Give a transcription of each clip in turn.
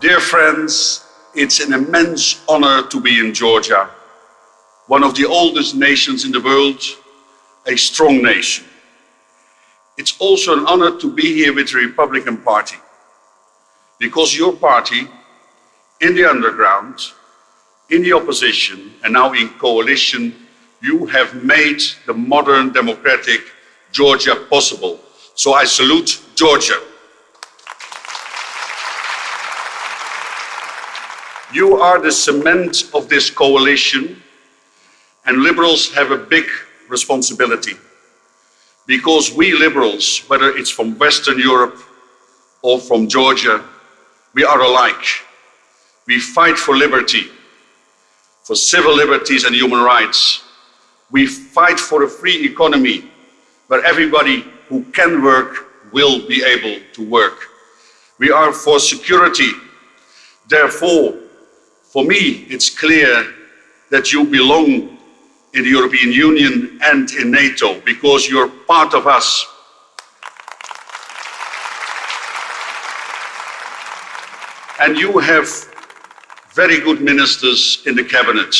Dear friends, it's an immense honor to be in Georgia, one of the oldest nations in the world, a strong nation. It's also an honor to be here with the Republican Party, because your party, in the underground, in the opposition, and now in coalition, you have made the modern democratic Georgia possible. So I salute Georgia. You are the cement of this coalition and liberals have a big responsibility because we liberals, whether it's from Western Europe or from Georgia, we are alike. We fight for liberty, for civil liberties and human rights. We fight for a free economy where everybody who can work will be able to work. We are for security. Therefore, for me, it's clear that you belong in the European Union and in NATO because you're part of us. And you have very good ministers in the cabinet.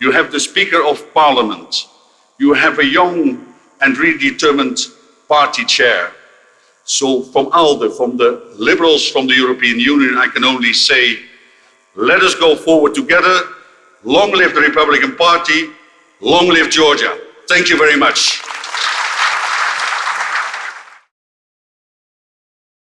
You have the Speaker of Parliament. You have a young and really determined party chair. So from ALDE, from the Liberals, from the European Union, I can only say let us go forward together. Long live the Republican Party. Long live Georgia. Thank you very much.